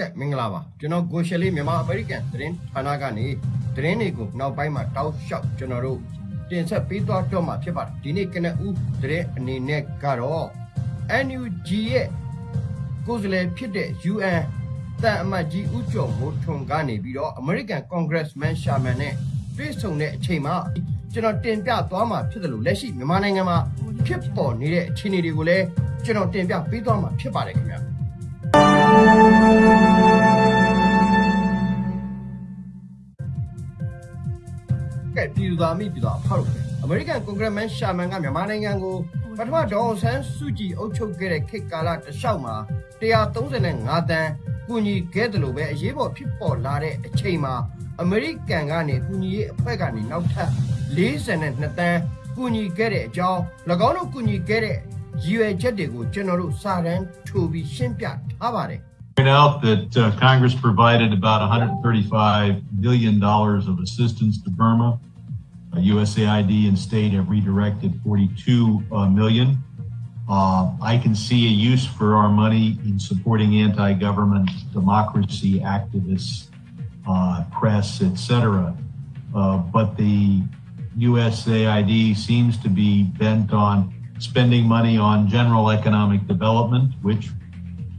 ကဲ့မင်္ဂလာပါကျွန်တော်ကိုရှယ်လေးမြန်မာအမေရိကန်သတင်းဌာနကနေသတင်းတွေကိုနောက်ပိုင်းမှာတောက်လျှောက်ကျွန်တော်တို့တင်ဆက်ပေးသွားတော့မှာဖြစ်ပါတယ်ဒီနေ့ကနဦးသတင်းအနေနဲ့ကတော့ NUG ရဲ့ကိုယ်စားလှယ်ဖြစ်တဲ့ UN တန်အမတ်ကြီးဦးကျော်မိုးထွန်းကနေပြီးတော့ American Congressman Sherman နဲ့တွေ့ဆုံတဲ့အချိန်မှာကျွန်တော်တင်ပြသွားမှာဖြစ်တယ်လို့လက်ရှိမြန်မာနိုင်ငံမှာဖြစ်ပေါ်နေတဲ့အခြေအနေတွေကိုလည်းကျွန်တော်တင်ပြပေးသွားမှာဖြစ်ပါတယ်ခင်ဗျာ ကဲပြည်သူသားမိပြည်သူအဖောက်လို့အမေရိကန်ကွန်ဂရက်မန်ရှာမန်ကမြန်မာနိုင်ငံကိုပထမဒေါအောင်ဆန်းစုကြည်အုပ်ချုပ်ခဲ့တဲ့ခေတ်ကာလတစ်လျှောက်မှာ135တန်းကူညီခဲ့တယ်လို့ပဲအရေးပေါ်ဖြစ်ပေါ်လာတဲ့အချိန်မှာအမေရိကန်ကနေကူညီရေးအဖွဲ့ကနေနောက်ထပ်42တန်းကူညီခဲ့တဲ့အကြောင်း၎င်းတို့ကူညီခဲ့တဲ့ ရည်ရွယ်ချက်တွေကိုကျွန်တော်တို့စာတမ်းထိုးပြီးရှင်းပြထားပါတယ် point out that uh, Congress provided about 135 billion dollars of assistance to Burma. Uh, USAID and state have redirected 42 uh, million. Uh, I can see a use for our money in supporting anti-government democracy activists, uh, press, etc. Uh, but the USAID seems to be bent on spending money on general economic development, which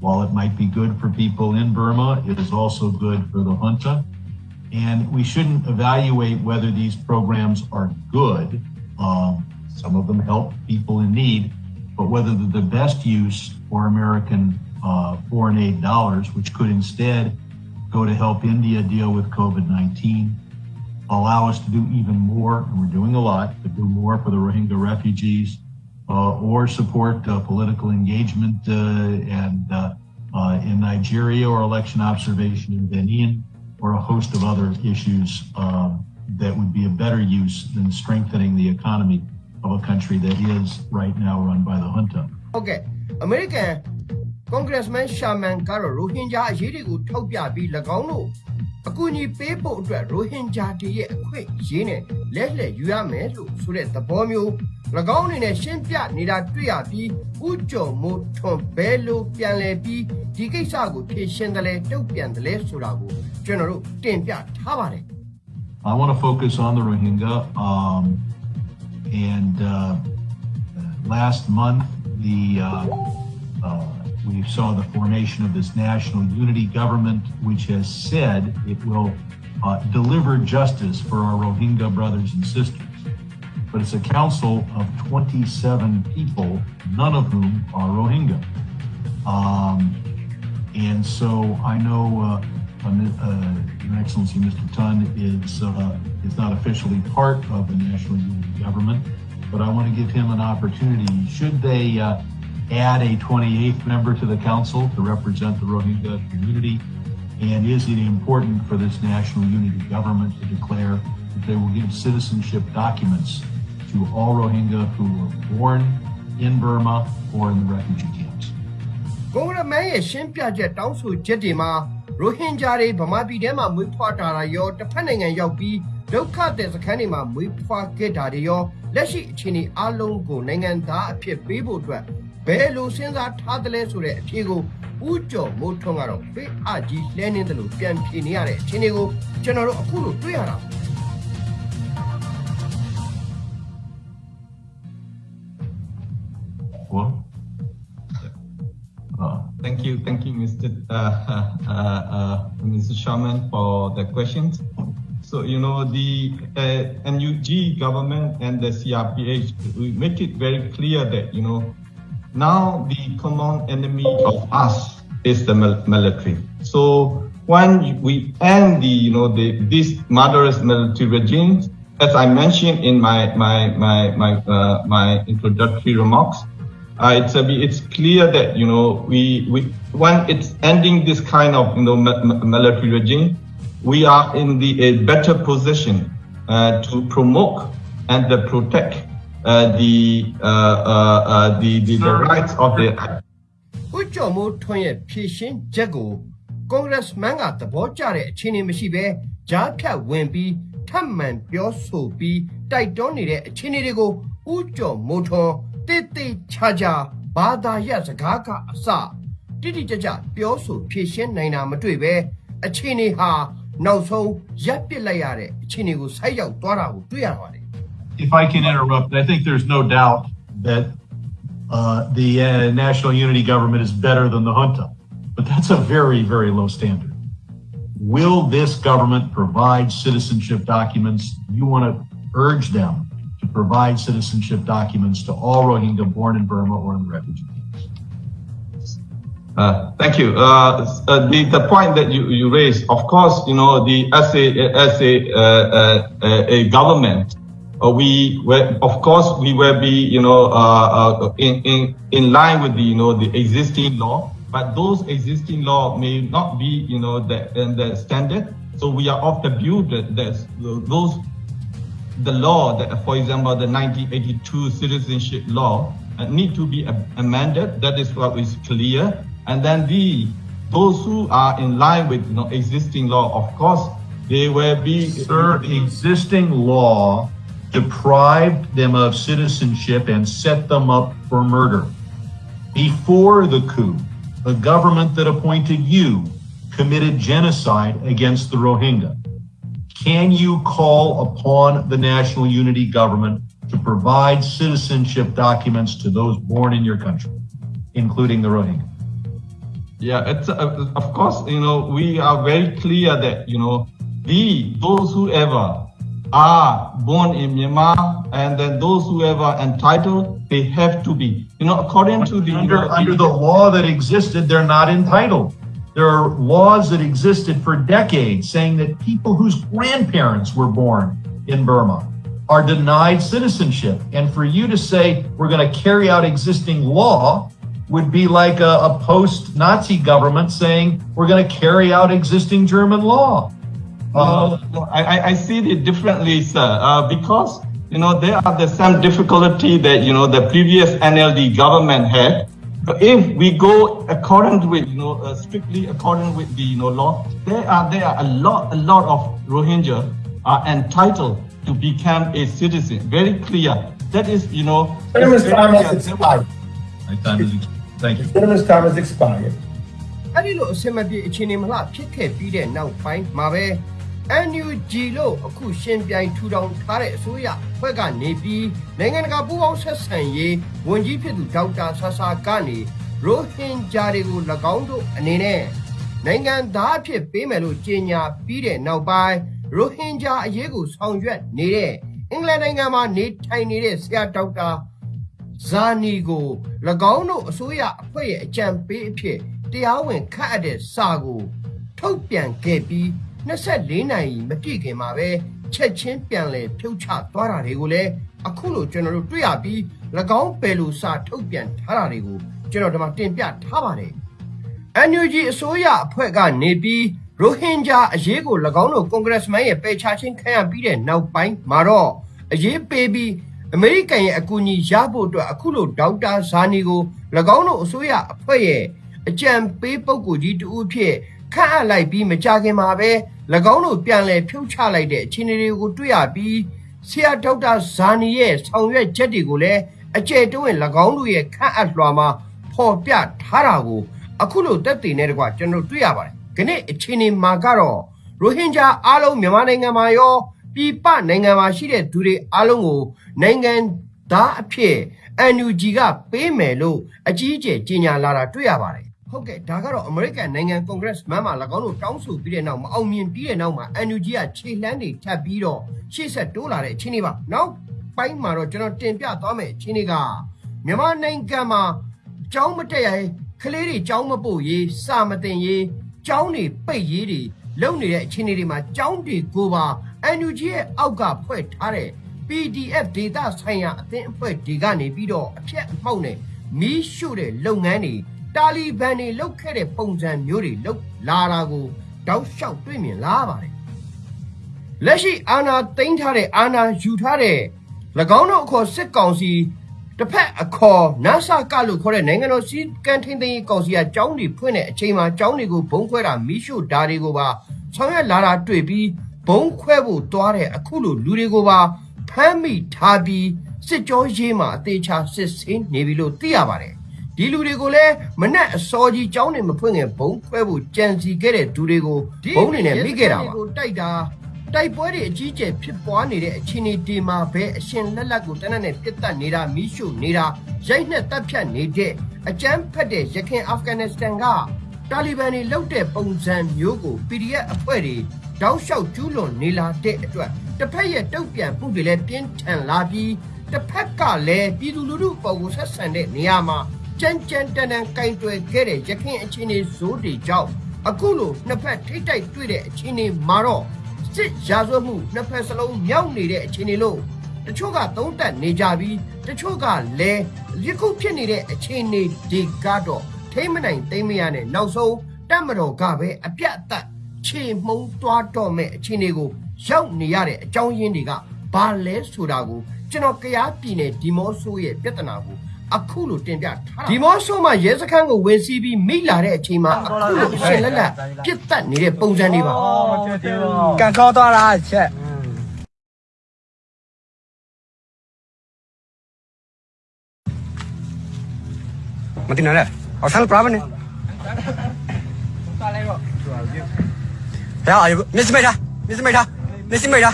while it might be good for people in Burma, it is also good for the junta. And we shouldn't evaluate whether these programs are good. Um, some of them help people in need, but whether they're the best use for American uh, foreign aid dollars, which could instead go to help India deal with COVID 19, allow us to do even more, and we're doing a lot, to do more for the Rohingya refugees, or support uh, political engagement uh, and uh, uh, in Nigeria or election observation in Benin or a host of other issues um, that would be a better use than strengthening the economy of a country that is right now run by the junta. ဟုတ်ကဲ့အမေရိကန်ကွန်ဂရက်မန်ရှာမန်ကတော့ရိုဟင်ဂျာအရေးတွေကိုထောက်ပြပြီး၎င်းတို့အကူအညီပေးဖို့အတွက်ရိုဟင်ဂျာတွေရဲ့အခွင့်အရေးနဲ့လက်လက်ယူရမယ်လို့ဆိုတဲ့သဘောမျိုး၎ င်းအနေနဲ့ရှင်းပြနေတာတွေ့ရပြီးဥကြုံမို့ထွန်ဘဲလို့ပြန်လဲပြီးဒီကိစ္စကိုဖြေရှင်းတယ်လဲတုတ်ပြန်တယ်လဲဆိုတာကိုကျွန်တော်တို့တင်ပြထားပါတယ် I want to focus on the Rohingya. Um, and uh, last month, the uh, uh, we saw the formation of this national unity government, which has said it will uh, deliver justice for our Rohingya brothers and sisters. But it's a council of 27 people, none of whom are Rohingya. Um, and so I know uh, uh, Your Excellency, Mr. Tun is uh, is not officially part of the national unity government, but I want to give him an opportunity. Should they uh, add a 28th member to the council to represent the Rohingya community? And is it important for this national unity government to declare that they will give citizenship documents to all Rohingya who were born in Burma or in the refugee camps? ကွန်ဂရက်မန်ရဲ့ရှင်းပြချက်တောင်းဆိုချက်တွေမှာရိုဟင်ဂျာတွေဗမာပြည်ထဲမှာမွေးဖွားတာရောတစ်ဖက်နိုင်ငံရောက်ပြီးဒုက္ခတဲ့စခန်းတွေမှာမွေးဖွားခဲ့တာတွေရောလက်ရှိအခြေအနေအလုံးကိုနိုင်ငံသားအဖြစ်ပေးဖို့အတွက်ဘယ်လိုစဉ်းစားထားသလဲဆိုတဲ့အဖြေကိုဦးကျော်မိုးထွန်းကတော့ပေးအကြီးလှဲနေတယ်လို့ပြန်ဖြေနေရတဲ့အခြေအနေကိုကျွန်တော်တို့အခုလိုတွေ့ရတာ Well, Mr. Uh, uh, uh, Mr. Sharman, for the questions. So, you know, the uh, NUG government and the CRPH, we make it very clear that, you know, now the common enemy of us is the military. So when we end the, you know, the, this murderous military regime, as I mentioned in my, my, my, my, uh, my introductory remarks, uh, it's a, it's clear that you know we we when it's ending this kind of you know mi- mi- military regime, we are in the a better position uh, to promote and uh, protect uh, the, uh, uh, uh, the the the rights of the ဦးကျော်မိုးထွန်းရဲ့ဖြည့်ရှင်းချက်ကိုကွန်ဂရက်မန်ကသဘောကျတဲ့အခြေအနေမရှိဘဲကြားဖြတ်ဝင်ပြီးထပ်မံပြောဆိုပြီးတိုက်တွန်းနေတဲ့အခြေအနေတွေကိုဦးကျော်မိုးထွန်း တိတ်တိတ်ချာချာဘာသာရပ်စကားကအစ တိတိကျကျပြောဆိုဖြေရှင်းနိုင်တာမတွေ့ပဲအခြေအနေဟာနောက်ဆုံးရပ်ပစ်လိုက်ရတဲ့အခြေအနေကိုဆိုက်ရောက်သွားတာကိုတွေ့ရပါတယ် If I can interrupt, I think there's no doubt that uh, the uh, national unity government is better than the junta, but that's a very, very low standard. Will this government provide citizenship documents? You want to urge them to provide citizenship documents to all Rohingya born in Burma or in the refugee camps. Uh, thank you. Uh, uh, the, the point that you, you raised, of course, you know, the as a, as a, uh, uh, a government, uh, we were, of course, we will be, you know, in, in, in line with the, you know, the existing law, but those existing law may not be, you know, the, the standard. So we are of the view that there's those the law that, for example, the 1982 citizenship law uh, need to be amended. That is what is clear. And then the those who are in line with you know, existing law, of course, they will be. Sir, existing law deprived them of citizenship and set them up for murder. Before the coup, the government that appointed you committed genocide against the Rohingya. Can you call upon the national unity government to provide citizenship documents to those born in your country, including the Rohingya? Yeah, it's uh, of course you know we are very clear that you know the those who ever are born in Myanmar and then those who ever entitled they have to be you know according to the under, under the law that existed, they're not entitled. There are laws that existed for decades saying that people whose grandparents were born in Burma are denied citizenship. And for you to say we're going to carry out existing law would be like a, a post Nazi government saying we're going to carry out existing German law. Uh, I, I- see it differently, sir, uh, because, you know, there are the some difficulty that, you know, the previous NLD government had But if we go according with, you know, uh, strictly according with the, you know, law, there are, there are a lot, a lot of Rohingya are entitled to become a citizen. Very clear. That is, you know. Gentleman's it's time very has clear. expired. my time is, thank you. Gentleman's time has expired. အဲ့ဒီလိုအစင်မပြေအခြေအနေမလှဖြစ်ခဲ့ပြီးတဲ့နောက်ပိုင်းမှာပဲ NUG လို့အခုရှင်ပြိုင်ထူထောင်ထားတဲ့အစိုးရဖွဲ့ကနေပြီးနိုင်ငံတကာပူးပေါင်းဆက်ဆံရေးဝန်ကြီးဖြစ်သူဒေါက်တာဆာဆာကနေရိုဟင်ဂျာတွေကို၎င်းတို့အနေနဲ့နိုင်ငံသားအဖြစ်ပေးမယ်လို့ကြေညာပြီးတဲ့နောက်ပိုင်းရိုဟင်ဂျာအရေးကိုဆောင်ရွက်နေတဲ့အင်္ဂလန်နိုင်ငံမှာနေထိုင်နေတဲ့ဆရာဒေါက်တာဇာနီကို၎င်းတို့အစိုးရအဖွဲ့ရဲ့အကြံပေးအဖြစ်တရားဝင်ခန့်အပ်တဲ့စာကိုထုတ်ပြန်ခဲ့ပြီး 24နာရီမပြည့်ခင်မှာပဲချက်ချင်းပြန်လည်ဖြုတ်ချသွားတာတွေကိုလည်းအခုလိုကျွန်တော်တို့တွေ့ရပြီး၎င်းပယ်လိုစာထုတ်ပြန်ထားတာတွေကိုကျွန်တော်ဒီမှာတင်ပြထားပါတယ် NUG အစိုးရအဖွဲ့ကနေပြီးရိုဟင်ဂျာအရေးကို၎င်းတို့ကွန်ဂရက်မန်ရဲ့ပယ်ချခြင်းခံရပြီးတဲ့နောက်ပိုင်းမှာတော့အရေးပေးပြီးအမေရိကန်ရဲ့အကူအညီရဖို့အတွက်အခုလိုဒေါက်တာဇာနီကို၎င်းတို့အစိုးရအဖွဲ့ရဲ့အကြံပေးပုဂ္ဂိုလ်ကြီးတူအဖြစ် ခန့်အပ်လိုက်ပြီးမကြခင်မှာပဲ၎င်းတို့ပြန်လည်ဖြုတ်ချလိုက်တဲ့အခြေအနေတွေကိုတွေ့ရပြီးဆရာဒေါက်တာဇာနီရဲ့ဆောင်ရွက်ချက်တွေကိုလည်းအကျယ်တွင်း၎င်းတို့ရဲ့ခန့်အပ်လွှာမှာဖော်ပြထားတာကိုအခုလိုတက်တည်နေတကွာကျွန်တော်တွေ့ရပါတယ်။ခဏအခြေအနေမှာကတော့ရိုဟင်ဂျာအားလုံးမြန်မာနိုင်ငံမှာရောပြည်ပနိုင်ငံမှာရှိတဲ့သူတွေအားလုံးကိုနိုင်ငံသားအဖြစ် NUG ကပေးမယ်လို့အကြီးအကျယ်ကြေညာလာတာတွေ့ရပါတယ်။ ဟုတ်ကဲ့ဒါကတော့ American နိုင်ငံကွန်ဂရက်မန်မှာ၎င်းတို့တောင်းဆိုပြီးတဲ့နောက်မအောင်မြင်ပြီးတဲ့နောက်မှာ NUG ကခြေလှမ်းတွေထပ်ပြီးတော့ရှေ့ဆက်တိုးလာတဲ့အခြေအနေပါ။နောက်ပိုင်းမှာတော့ကျွန်တော်တင်ပြသွားမယ်အခြေအနေကမြန်မာနိုင်ငံမှာကျောင်းမတက်ရရင်ကလေးတွေကျောင်းမပို့ရေးစာမတင်ရေးကျောင်းတွေပိတ်ရေးတွေလုပ်နေတဲ့အခြေအနေတွေမှာကျောင်းတွေကိုပါ NUG ရဲ့အောက်ကဖွဲ့ထားတဲ့ PDF data ဆိုင်ရာအသင်းအဖွဲ့တွေကနေပြီးတော့အဖြတ်အမှောက်နဲ့မီးရှို့တဲ့လုပ်ငန်းတွေ တာလီဘန်တွေလုပ်ခဲ့တဲ့ပုံစံမျိုးတွေလုပ်လာတာကိုတောက်လျှောက်တွေ့မြင်လာရပါတယ်လက်ရှိအာဏာသိမ်းထားတဲ့အာဏာယူထားတဲ့၎င်းတို့အခေါ်စစ်ကောင်စီတစ်ဖက်အခေါ်နဆကလို့ခေါ်တဲ့နိုင်ငံတော်စီကံထင်းသိမ်းရေးကောင်စီကចောင်းတွေဖွင့်တဲ့အချိန်မှာចောင်းတွေကိုဘုံခွဲတာမီးရှို့ဓာတွေကိုပါဆောင်ရွက်လာတာတွေ့ပြီးဘုံခွဲဖို့တွားတဲ့အခုလိုလူတွေကိုပါဖမ်းမိထားပြီးစစ်ကြောရေးမှာအသေးချာစစ်ဆေးနေပြီလို့သိရပါတယ် ဒီလူတွေကိုလည်းမနဲ့အစောကြီးကြောင်းနေမဖွင့်ငယ်ဘုံခွဲဖို့ကြံစီခဲ့တဲ့သူတွေကိုဘုံနေနဲ့မိခဲ့တာပါတိုက်တာတိုက်ပွဲတွေအကြီးကျယ်ဖြစ်ပွားနေတဲ့အခြေအနေဒီမှာပဲအရှင်လက်လက်ကိုတနက်နဲ့ပြစ်တက်နေတာမိရှုနေတာရိုက်နှက်တပ်ဖြတ်နေတဲ့အကြမ်းဖက်တဲ့ရခိုင်အာဖဂန်နစ္စတန်ကတာလီဘန်တွေလှုပ်တဲ့ပုံစံမျိုးကို PDF အဖွဲ့တွေတောက်လျှောက်ကျူးလွန်နေလာတဲ့အတွက်တစ်ဖက်ရဲ့တုံ့ပြန်မှုတွေလည်းပြင်းထန်လာပြီးတစ်ဖက်ကလည်းပြည်သူလူထုအပေါ်ကိုဆက်ဆံတဲ့နေရာမှာ ကြမ်းကြမ်းတန်တန်ကင်တွယ်ခဲ့တဲ့ရခိုင်အခြေအနေဇိုးတွေကြောင့်အခုလိုနှစ်ဖက်ထိတ်တိုက်တွေ့တဲ့အခြေအနေမှာတော့စစ်ရာဇဝတ်မှုနှစ်ဖက်စလုံးမြောက်နေတဲ့အခြေအနေလို့တချို့ကသုံးသပ်နေကြပြီးတချို့ကလည်းယခုဖြစ်နေတဲ့အခြေအနေဒီကတော့ထိမ့်မနိုင်သိမ့်မရနဲ့နောက်ဆုံးတက်မတော်ကပဲအပြတ်အသတ်ခြေမှုံးသွားတော့မဲ့အခြေအနေကိုရောက်နေရတဲ့အကြောင်းရင်းတွေကဘာလဲဆိုတာကိုကျွန်တော်ကြားပြည်နယ်ဒီမော့ဆိုးရဲ့ပြဿနာကို အခုလိုတင်ပြထားတာဒီမော့ဆိုးမှာရဲစခန်းကိုဝင်စီးပြီးမိလာတဲ့အချိန်မှာအခုလိုအရှင်လက်လက်ပြစ်တက်နေတဲ့ပုံစံတွေပါကန်ကောသွားတာချက်မတင်နဲ့အောင်ဆန်းပရာမနေသွားလိုက်တော့ရအာမစ္စမေတာမစ္စမေတာမစ္စမေတာ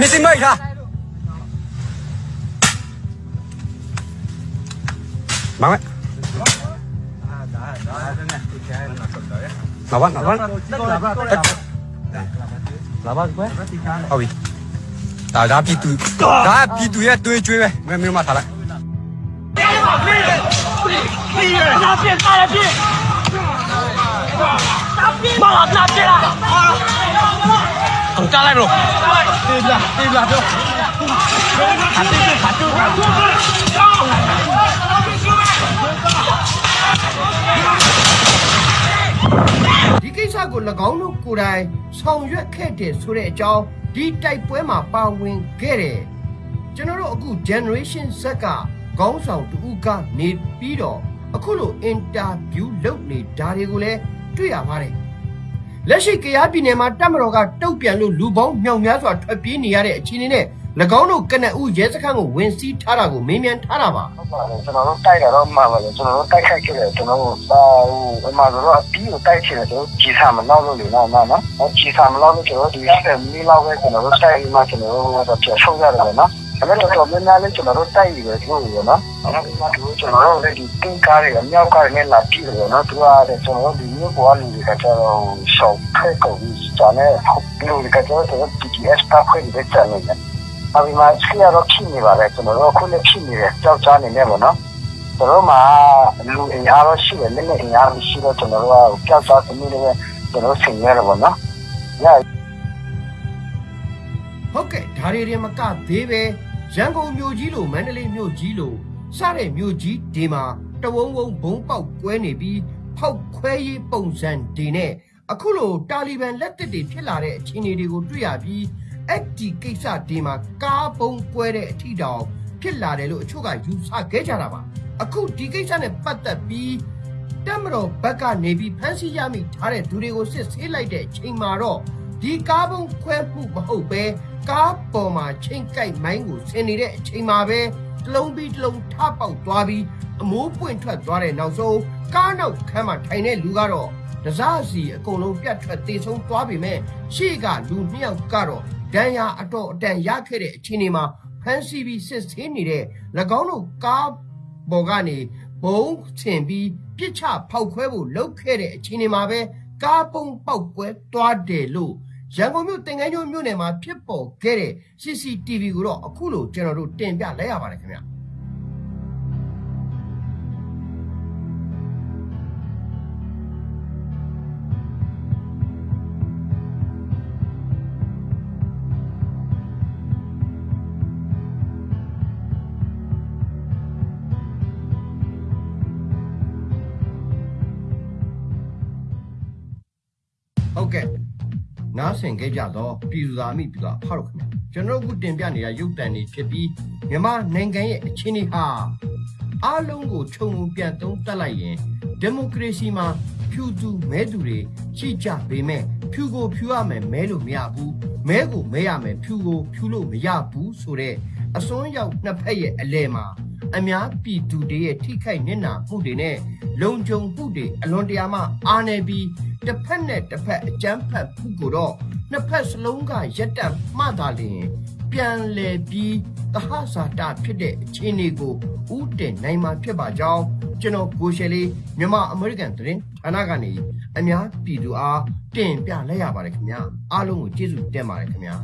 မစ္စမေတာမ Bắn đấy. Nó bắt, nó bắt Nó bắt quét. Không bị Tao ra pi túi đá pi túi ấy, tôi chui về Mình mình mà thả lại Thằng ca lại rồi Tìm là, tìm là hắn tư, hắn tư, hắn tư ဒီကိစ္စကို၎င်းတို့ကိုယ်တိုင်ဆောင်ရွက်ခဲ့တယ်ဆိုတဲ့အကြောင်းဒီတိုက်ပွဲမှာပါဝင်ခဲ့တယ်ကျွန်တော်တို့အခု generation Z ကခေါင်းဆောင်တူကနေပြီးတော့အခုလို interview လုပ်နေတာတွေကိုလည်းတွေ့ရပါတယ်လက်ရှိကရားပြည်နယ်မှာတပ်မတော်ကတုတ်ပြန်လို့လူပေါင်းမြောက်များစွာထွက်ပြေးနေရတဲ့အခြေအနေနဲ့၎ င်းတို့ကနအူရဲစခန်းကိုဝင်စီးထားတာကိုမေးမြန်းထားတာပါဟုတ်ပါတယ်ကျွန်တော်တို့တိုက်တာတော့မှန်ပါတယ်ကျွန်တော်တို့တိုက်ခိုက်ခဲ့တယ်ကျွန်တော်တို့အာဟိုအမှန်တော့အပြီးကိုတိုက်ချင်တယ်ကျွန်တော်ကြည်စာမလောက်လို့လေနော်နော်နော်ဟောကြည်စာမလောက်လို့ကျွန်တော်တို့ဒီဆက်မီလောက်ပဲကျွန်တော်တို့တိုက်ပြီးမှကျွန်တော်တို့တော့ပြန်ဆုံးရတယ်ပေါ့နော်ဒါပေမဲ့တော့မင်းများလေးကျွန်တော်တို့တိုက်ပြီးပဲသူ့ကိုနော်အဲ့ဒီမှာသူကျွန်တော်တို့လည်းဒီတင်ကားတွေကမြောက်ကားတွေနဲ့လာပြီးတယ်နော်သူကလည်းကျွန်တော်တို့ဒီမြို့ပေါ်လူတွေကကျတော့ရှောက်ဖက်ကုန်ပြီးကျန်တဲ့လူတွေကကျတော့ PTS တာခွင့်တွေကျန်နေတယ် အပြီးမှဆီရတော့ဖြစ်နေပါလေကျွန်တော်တို့အခုလည်းဖြစ်နေတယ်ကြောက်ကြနေနေပေါ့နော်ကျွန်တော်မှာလူအင်အားတော့ရှိတယ်လက်နဲ့အင်အားရှိတော့ကျွန်တော်တို့ကကြောက်စားသမီးတွေပဲကျွန်တော်ဆင်ရတော့ဗောနော်။ညဟုတ်ကဲ့ဒါတွေတွေမကသေးပဲရန်ကုန်မြို့ကြီးလိုမန္တလေးမြို့ကြီးလိုစတဲ့မြို့ကြီးဒီမှာတဝုံဝုံဘုံပေါက်ကွဲနေပြီးဖောက်ခွဲရေးပုံစံဒီနဲ့အခုလိုတာလီဘန်လက်သက်တွေဖြစ်လာတဲ့အခြေအနေတွေကိုတွေ့ရပြီး အဲ့ဒီကိစ္စဒီမှာကားပုံကွဲတဲ့အထီတောင်ဖြစ်လာတယ်လို့အချို့ကယူဆခဲ့ကြတာပါအခုဒီကိစ္စနဲ့ပတ်သက်ပြီးတက်မတော်ဘက်ကနေပြီးဖမ်းဆီးရမိထားတဲ့သူတွေကိုစစ်ဆေးလိုက်တဲ့အချိန်မှာတော့ဒီကားပုံခွဲမှုမဟုတ်ပဲကားပေါ်မှာချိန်ကြိုက်မိုင်းကိုဆင်နေတဲ့အချိန်မှာပဲတစ်လုံးပြီးတစ်လုံးထပေါက်သွားပြီးအမိုးပွင့်ထွက်သွားတဲ့နောက်ဆုံးကားနောက်ခန်းမှာထိုင်တဲ့လူကတော့တစားစီအကုန်လုံးပြတ်ထွက်တေဆုံးသွားပြီမဲ့ရှေ့ကလူနှစ်ယောက်ကတော့ ဒဏ်ရာအတော်အတန်ရခဲ့တဲ့အခြေအနေမှာဖမ်းဆီးပြီးစစ်ဆေးနေတဲ့၎င်းတို့ကားပေါ်ကနေဘုံဆင်ပြီးပြစ်ချဖောက်ခွဲဖို့လုပ်ခဲ့တဲ့အခြေအနေမှာပဲကားပုံပေါက်ကွဲသွားတယ်လို့ရန်ကုန်မြို့တင်ငန်းကျွန်းမြို့နယ်မှာဖြစ်ပေါ်ခဲ့တဲ့ CCTV ကိုတော့အခုလိုကျွန်တော်တို့တင်ပြလိုက်ရပါတယ်ခင်ဗျာ နားဆင်ခဲ့ကြတော့ပြည်သူသားမိပြည်သူအဖတို့ခင်ဗျာကျွန်တော်တို့အခုတင်ပြနေတာရုပ်တံတွေဖြစ်ပြီးမြန်မာနိုင်ငံရဲ့အခြေအနေဟာအားလုံးကိုခြုံငုံပြန်သုံးသပ်လိုက်ရင်ဒီမိုကရေစီမှာဖြူသူမဲသူတွေရှိကြပေမဲ့ဖြူကိုဖြူရမယ်မဲလို့မရဘူးမဲကိုမဲရမယ်ဖြူကိုဖြူလို့မရဘူးဆိုတော့အစွန်းရောက်နှစ်ဖက်ရဲ့အလဲမှာအများပြည်သူတွေရဲ့ထိခိုက်နစ်နာမှုတွေနဲ့ လုံခြုံမှုတွေအလွန်တရာမှအားနေပြီးတစ်ဖက်နဲ့တစ်ဖက်အကြမ်းဖက်မှုကိုတော့နှစ်ဖက်စလုံးကရက်တက်မှသာလျှင်ပြန်လည်ပြီးသဟဇာတဖြစ်တဲ့အခြေအနေကိုဥတင်နိုင်မှာဖြစ်ပါကြောင်းကျွန်တော်ကိုရှယ်လေးမြန်မာအမေရိကန်သတင်းဌာနကနေအများပြည်သူအားတင်ပြလိုက်ရပါတယ်ခင်ဗျာအားလုံးကိုကျေးဇူးတင်ပါတယ်ခင်ဗျာ